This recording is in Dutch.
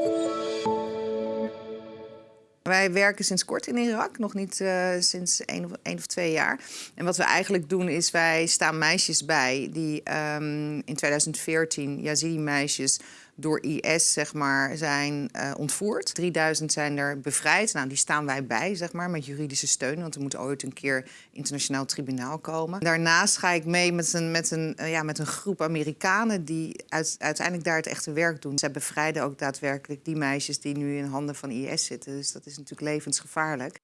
Thank you. Wij werken sinds kort in Irak, nog niet uh, sinds één of, één of twee jaar. En wat we eigenlijk doen is, wij staan meisjes bij die um, in 2014, Yazidi-meisjes, door IS zeg maar, zijn uh, ontvoerd. 3000 zijn er bevrijd. Nou, die staan wij bij, zeg maar, met juridische steun. Want er moet ooit een keer internationaal tribunaal komen. Daarnaast ga ik mee met een, met een, uh, ja, met een groep Amerikanen die uit, uiteindelijk daar het echte werk doen. Zij bevrijden ook daadwerkelijk die meisjes die nu in handen van IS zitten. Dus dat is natuurlijk levensgevaarlijk.